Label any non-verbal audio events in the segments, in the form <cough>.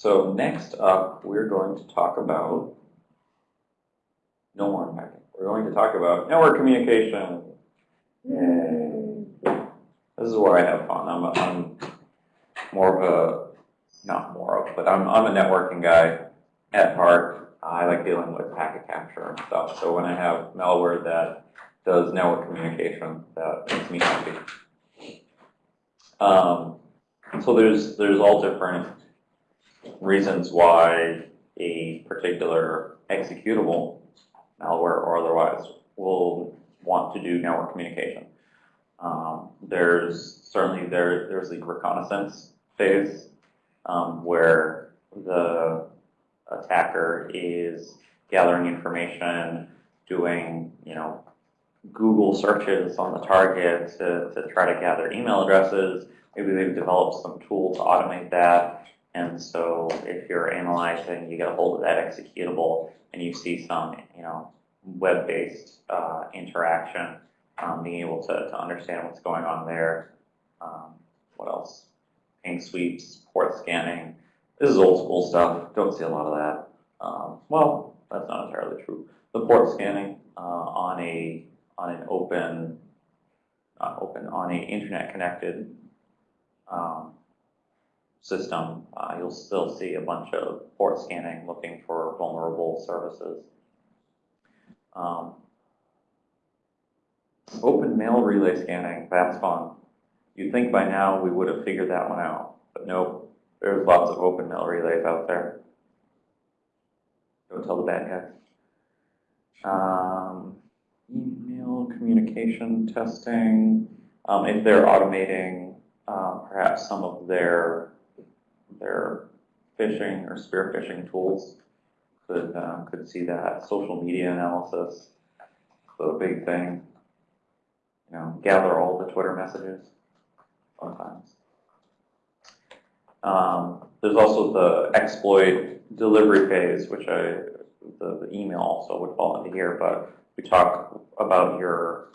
So next up, we're going to talk about, no more unpacking. We're going to talk about network communication. Yay. This is where I have fun. I'm, a, I'm more of a, not more of, but I'm, I'm a networking guy at heart. I like dealing with packet capture and stuff. So when I have malware that does network communication, that makes me happy. Um, so there's there's all different reasons why a particular executable, malware or otherwise, will want to do network communication. Um, there's certainly there there's the reconnaissance phase um, where the attacker is gathering information, doing you know Google searches on the target to, to try to gather email addresses. Maybe they've developed some tool to automate that. And so if you're analyzing, you get a hold of that executable and you see some, you know, web-based uh, interaction, um, being able to, to understand what's going on there. Um, what else? Ping sweeps, port scanning. This is old school stuff. Don't see a lot of that. Um, well, that's not entirely true. The port scanning uh, on a on an open, open, on a internet connected um, system, uh, you'll still see a bunch of port scanning looking for vulnerable services. Um, open mail relay scanning, that's fun. You'd think by now we would have figured that one out, but nope, there's lots of open mail relays out there. Don't tell the bad guys. Um, email communication testing, um, if they're automating um, perhaps some of their their phishing or spear phishing tools, could uh, could see that social media analysis, a big thing. You know, gather all the Twitter messages. Sometimes. Um, there's also the exploit delivery phase, which I the, the email also would fall into here, but we talk about your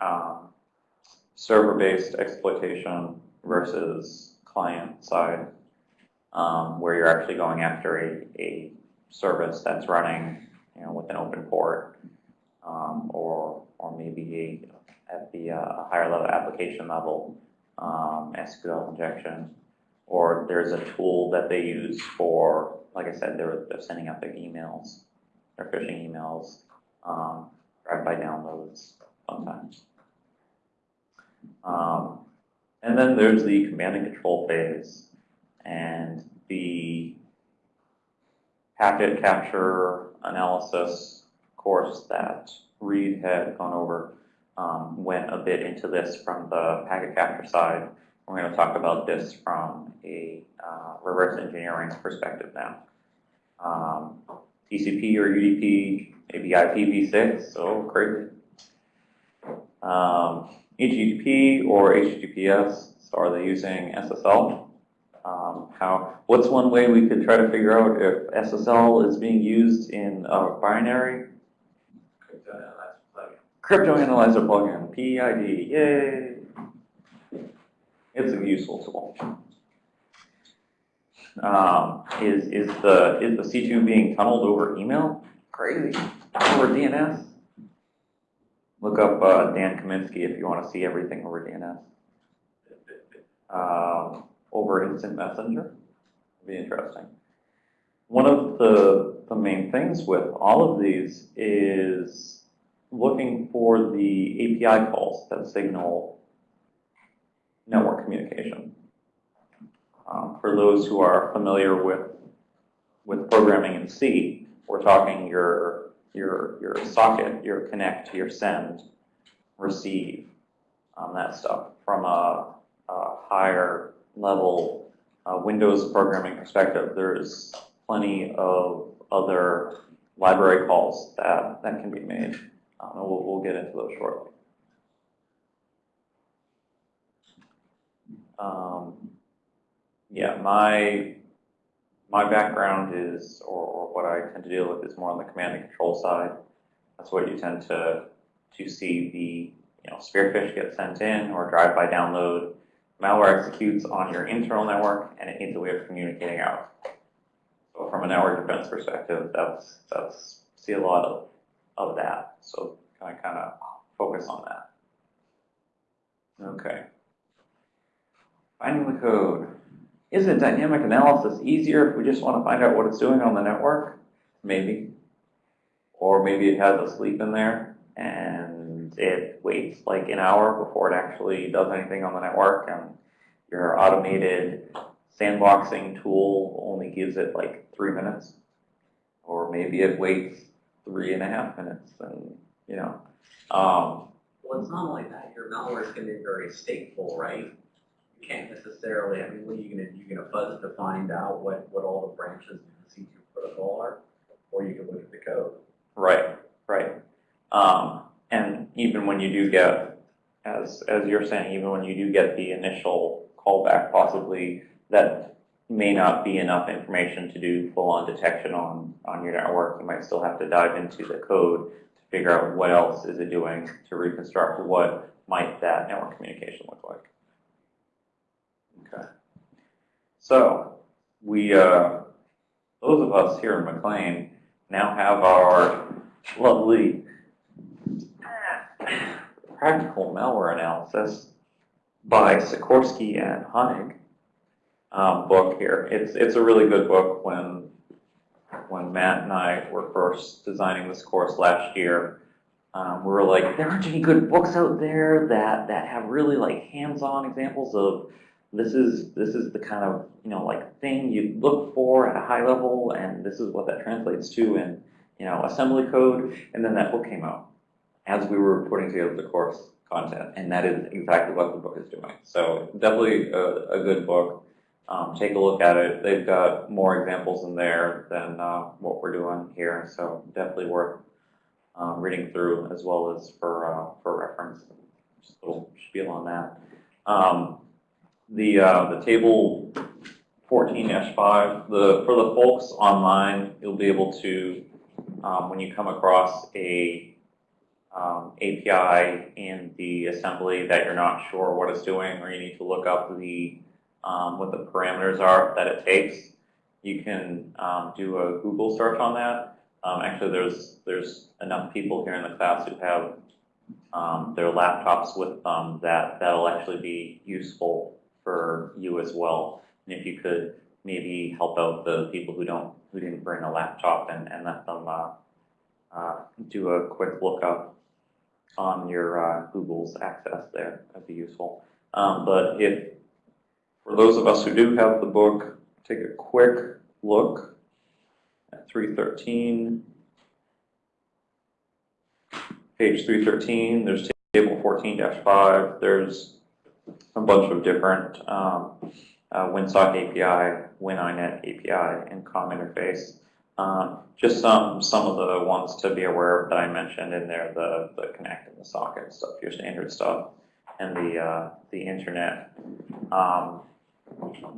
um, server-based exploitation versus client-side, um, where you're actually going after a, a service that's running, you know, with an open port, um, or or maybe a, at the uh, higher level application level, um, SQL injection, or there's a tool that they use for, like I said, they're, they're sending out their emails, their phishing emails, um, drive-by downloads sometimes. Um, and then there's the command and control phase and the packet capture analysis course that Reed had gone over um, went a bit into this from the packet capture side. We're going to talk about this from a uh, reverse engineering perspective now. Um, TCP or UDP maybe IPv6, so crazy. Um, HTTP or HTTPS, so are they using SSL? Um, how? What's one way we could try to figure out if SSL is being used in a binary? Crypto analyzer plugin, PEiD, yay! It's a useful tool. Um, is is the is the C2 being tunneled over email? Crazy over DNS. Look up uh, Dan Kaminsky if you want to see everything over DNS. Um, over Instant Messenger, would be interesting. One of the, the main things with all of these is looking for the API calls that signal network communication. Um, for those who are familiar with, with programming in C, we're talking your your, your socket, your connect, your send, receive, um, that stuff from a, a higher level uh, Windows programming perspective. There's plenty of other library calls that, that can be made. Um, and we'll, we'll get into those shortly. Um, yeah, my my background is, or, or, what I tend to deal with is more on the command and control side. That's what you tend to to see the you know spearfish get sent in or drive-by download. Malware executes on your internal network and it needs a way of communicating out. So from a network defense perspective, that's, that's, see a lot of, of that. So kind of, kind of focus on that. Okay. Finding the code. Isn't dynamic analysis easier if we just want to find out what it's doing on the network? Maybe. Or maybe it has a sleep in there and it waits like an hour before it actually does anything on the network and your automated sandboxing tool only gives it like three minutes. Or maybe it waits three and a half minutes and, you know. Um, Well, it's not like that, your malware is gonna be very stateful, right? You can't necessarily, I mean, what are you gonna, you gonna fuzz to find out what, what all the branches of the C2 protocol are? Or you can look at the code. Right, right. Um, and even when you do get, as, as you're saying, even when you do get the initial callback, possibly that may not be enough information to do full-on detection on, on your network. You might still have to dive into the code to figure out what else is it doing to reconstruct what might that network communication look like. Okay. So, we, uh, those of us here in McLean now have our lovely practical malware analysis by Sikorski and Honig um, book here. It's it's a really good book. When when Matt and I were first designing this course last year, um, we were like, there aren't any good books out there that that have really like hands-on examples of this is this is the kind of you know like thing you look for at a high level, and this is what that translates to in you know assembly code. And then that book came out as we were putting together the course content, and that is exactly what the book is doing. So definitely a, a good book. Um, take a look at it. They've got more examples in there than uh, what we're doing here, so definitely worth um, reading through as well as for uh, for reference. Just a little spiel on that. Um, the uh, the table 14-5. The for the folks online, you'll be able to um, when you come across a um, API in the assembly that you're not sure what it's doing, or you need to look up the um, what the parameters are that it takes. You can um, do a Google search on that. Um, actually, there's there's enough people here in the class who have um, their laptops with them that that'll actually be useful for you as well. And if you could maybe help out the people who don't who didn't bring a laptop and, and let them uh, uh, do a quick lookup on your uh, Google's access there, that'd be useful. Um, but if for those of us who do have the book, take a quick look at 313. Page 313, there's table 14-5. There's a bunch of different um, uh, WinSock API, WinINet API, and COM interface. Um, just some some of the ones to be aware of that I mentioned in there, the, the connect and the socket stuff, your standard stuff, and the uh, the internet um,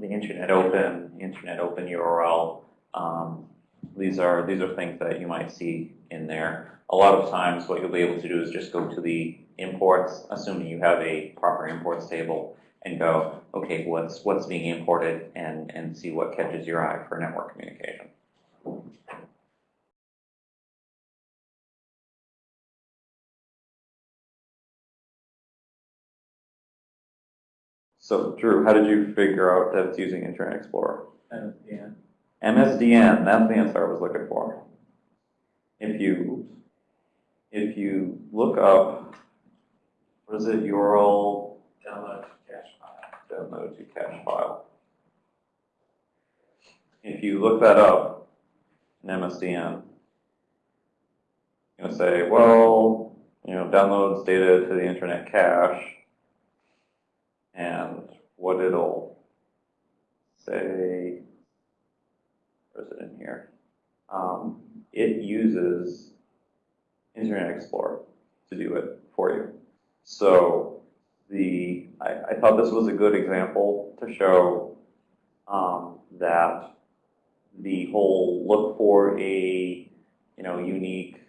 the internet open, internet open URL. Um, these are these are things that you might see in there. A lot of times, what you'll be able to do is just go to the imports, assuming you have a proper imports table, and go, okay, what's what's being imported, and and see what catches your eye for network communication. So Drew, how did you figure out that it's using Internet Explorer? MSDN. MSDN, that's the answer I was looking for. If you, if you look up, what is it, URL Download cache file. download to cache file. If you look that up in MSDN, you're gonna say, well, you know, downloads data to the internet cache, and what it'll say, where is it in here? Um, it uses Internet Explorer to do it for you. So the I, I thought this was a good example to show um, that the whole look for a you know unique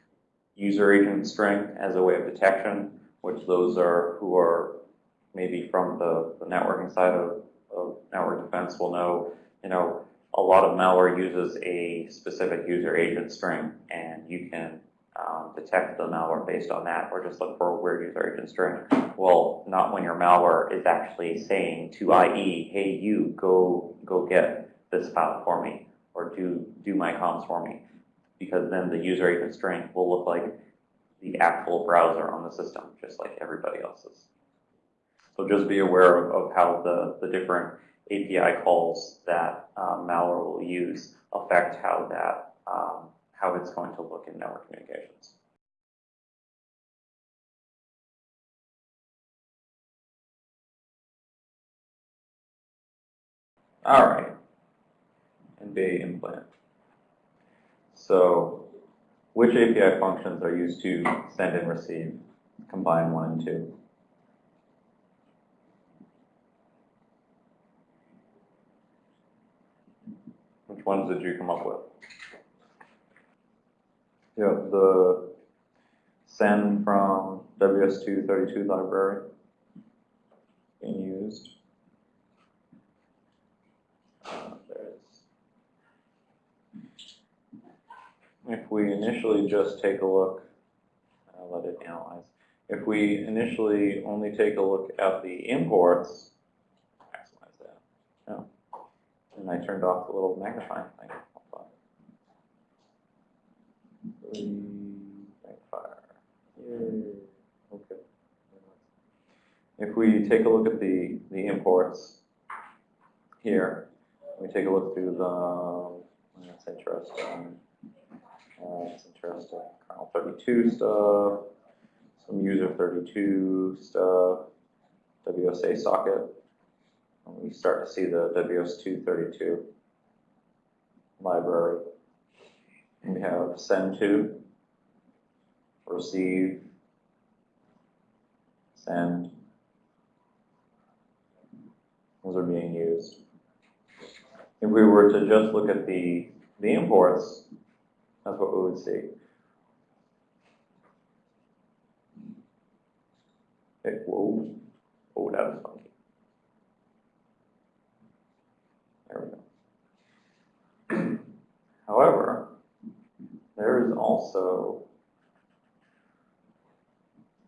user agent string as a way of detection, which those are who are maybe from the, the networking side of, of network defense will know, you know, a lot of malware uses a specific user agent string, and you can um, detect the malware based on that, or just look for a weird user agent string. Well, not when your malware is actually saying to IE, hey, you go go get this file for me, or do do my comms for me, because then the user agent string will look like the actual browser on the system, just like everybody else's. So just be aware of, of how the, the different API calls that um, malware will use affect how that um, how it's going to look in network communications. All right, and NBA implant. So, which API functions are used to send and receive combine one and two? Which ones did you come up with? Yeah, the send from WS232 library being used. Uh, If we initially just take a look, I'll let it analyze. If we initially only take a look at the imports, maximize that. No. And I turned off the little magnifying thing. If we take a look at the, the imports here, we take a look through the, that's interesting. Uh, it's interesting, kernel 32 stuff, some user 32 stuff, WSA socket. We start to see the WS232 library. We have send to, receive, send. Those are being used. If we were to just look at the, the imports, that's what we would see. It, whoa, oh, that was funky. There we go. However, there is also,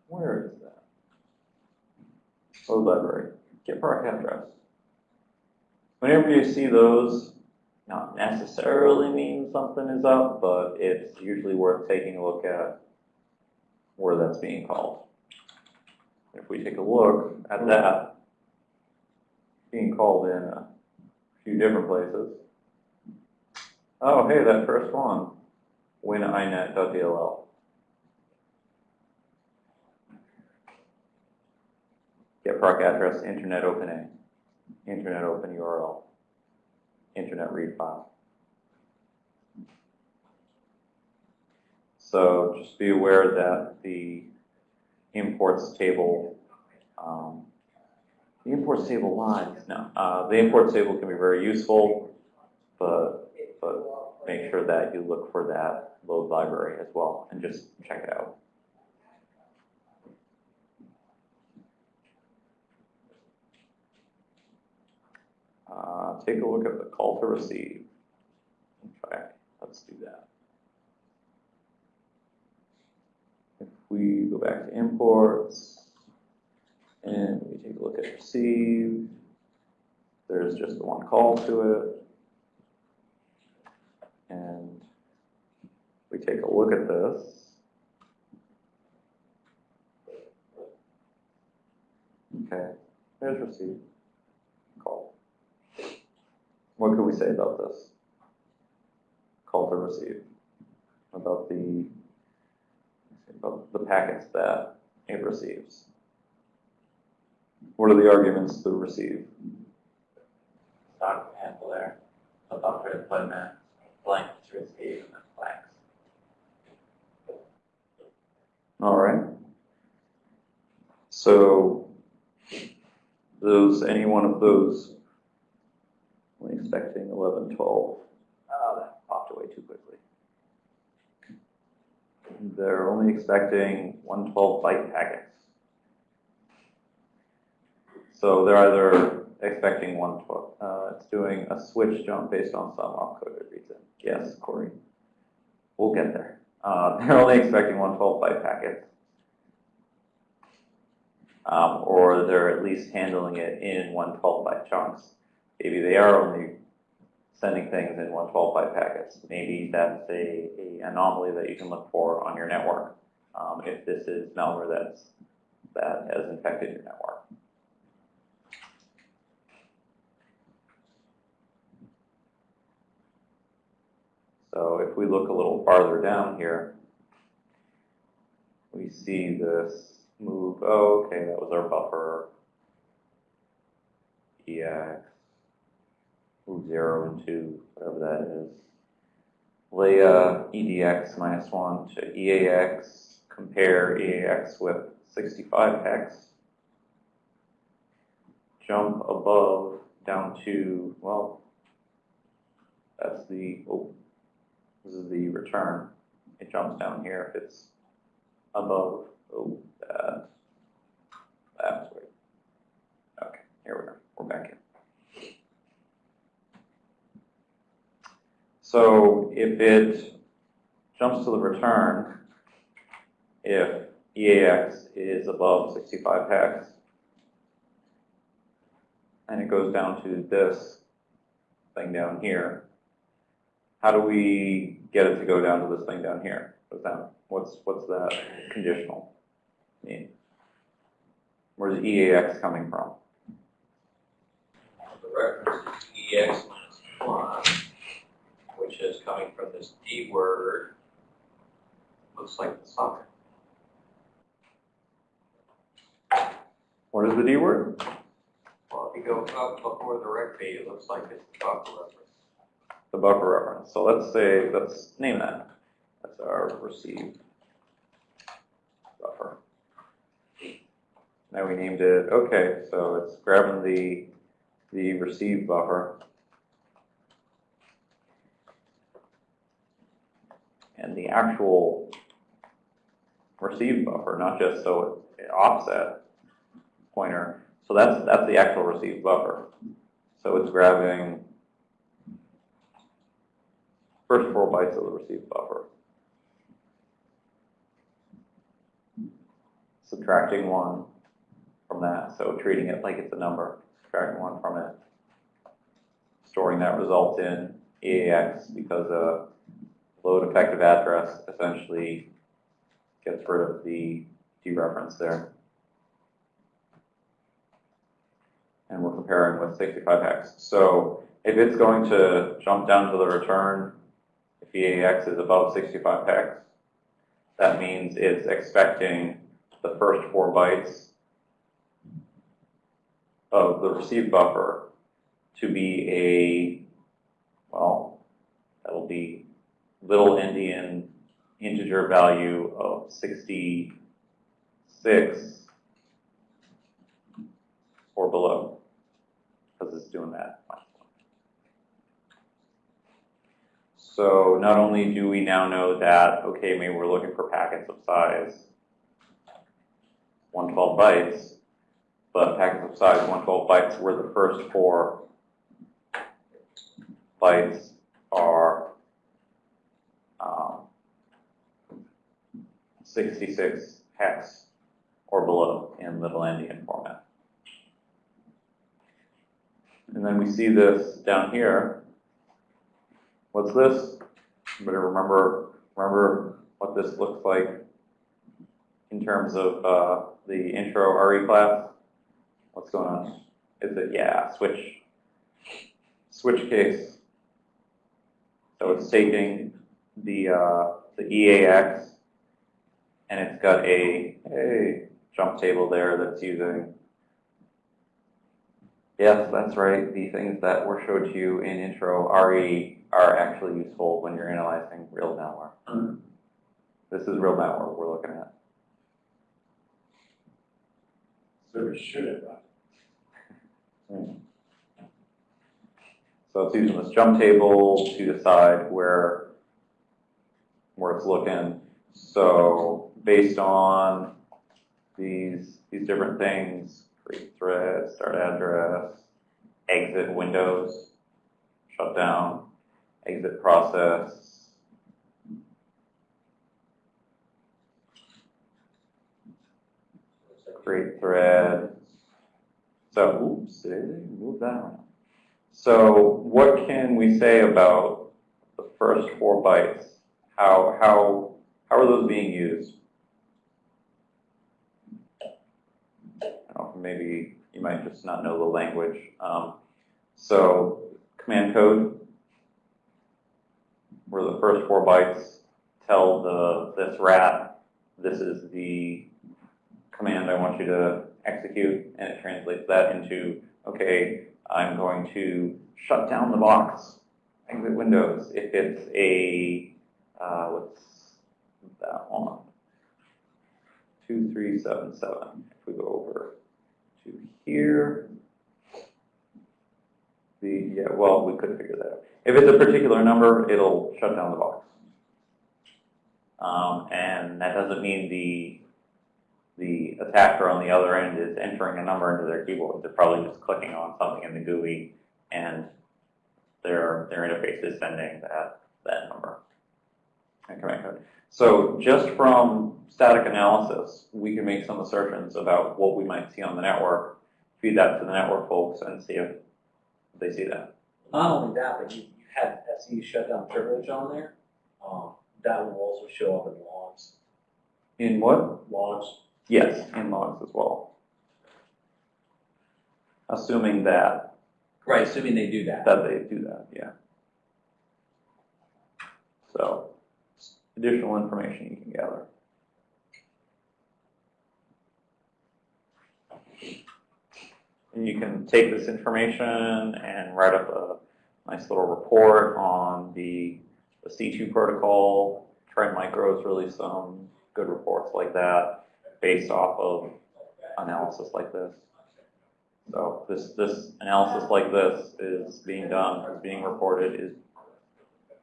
where is that? Load library, get proc address. Whenever you see those, not necessarily mean something is up, but it's usually worth taking a look at where that's being called. If we take a look at that, being called in a few different places. Oh, hey, that first one, wininet.dll. Get proc address, internet open A, internet open URL, internet read file. So just be aware that the imports table, um, the imports table lines, no, uh, the imports table can be very useful, but, but make sure that you look for that load library as well and just check it out. Uh, take a look at the call to receive. Fact, let's do that. If we go back to imports and we take a look at receive, there's just the one call to it. And we take a look at this. Okay, there's receive, call. What could we say about this? Call to receive, about the, about the packets that it receives. What are the arguments to receive? stock handle there, a buffer deployment, blank to receive, and then blanks. All right. So those, any one of those, only expecting 11, 12. Oh, that popped away too quickly. They're only expecting 112 byte packets. So they're either expecting one twelve, uh, it's doing a switch jump based on some opcoded reason. Yes, Corey. We'll get there. Uh, <laughs> they're only expecting one twelve byte packets. Um, or they're at least handling it in one twelve byte chunks. Maybe they are only sending things in one twelve byte packets. Maybe that's a, a anomaly that you can look for on your network. Um, if this is malware that's, that has infected your network. So if we look a little farther down here, we see this move, oh, okay, that was our buffer. EX, move zero and two, whatever that is. lea EDX minus one to EAX, compare EAX with sixty-five hex. Jump above down to, well, that's the, oh, this is the return. It jumps down here if it's above, oh, that, that's weird. Okay, here we are, we're back in. So if it jumps to the return, if EAX is above sixty-five hex, and it goes down to this thing down here, how do we get it to go down to this thing down here? What's that, what's, what's that conditional mean? Where's EAX coming from? The reference is EX minus one, which is coming from this D word. Looks like the socket. What is the D word? Well, if you go up before the recv, it looks like it's the buffer reference. The buffer reference. So let's say, let's name that. That's our received buffer. Now we named it, okay, so it's grabbing the, the received buffer. And the actual received buffer, not just so it offset pointer. So that's, that's the actual received buffer. So it's grabbing first four bytes of the received buffer. Subtracting one from that, so treating it like it's a number, subtracting one from it. Storing that result in EAX because a load effective address essentially gets rid of the dereference there. And we're comparing with 65 hex. So if it's going to jump down to the return if EAX is above 65 hex, that means it's expecting the first four bytes of the received buffer to be a, well, that'll be little endian integer value of 66 or below, because it's doing that. So not only do we now know that, okay, maybe we're looking for packets of size 112 bytes, but packets of size 112 bytes where the first four bytes are um, 66 hex or below in little endian format. And then we see this down here What's this? You remember, remember what this looks like in terms of uh, the intro RE class. What's going on? Is it, yeah, switch, switch case. So it's taking the, uh, the EAX and it's got a, a jump table there that's using Yes, that's right. The things that were showed to you in intro RE are actually useful when you're analyzing real malware. This is real malware we're looking at. So we should have run. So it's using this jump table to decide where, where it's looking. So based on these, these different things, create thread, start address, exit windows, shut down, exit process. Create thread. So, oops, move that. So what can we say about the first four bytes? How, how, how are those being used? Know, maybe you might just not know the language. Um, so command code, where the first four bytes tell the, this rat, this is the command I want you to execute, and it translates that into, okay, I'm going to shut down the box, exit Windows. If it's a, uh, what's that one? 2377. If we go over to here, the, yeah, well, we could figure that out. If it's a particular number, it'll shut down the box. Um, and that doesn't mean the the attacker on the other end is entering a number into their keyboard. They're probably just clicking on something in the GUI and their, their interface is sending that, that number. and command code. So just from static analysis, we can make some assertions about what we might see on the network, feed that to the network folks and see if they see that. Not only that, but you, you had SE shutdown privilege on there. Um, that will also show up in logs. In what? Logs. Yes, in logs as well. Assuming that, Right, assuming they do that. that they do that, yeah. So, additional information you can gather. And you can take this information and write up a nice little report on the, the C2 protocol. Trend Micro has released some good reports like that based off of analysis like this. So this, this analysis like this is being done, is being reported, is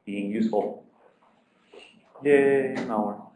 being useful. Yay, malware.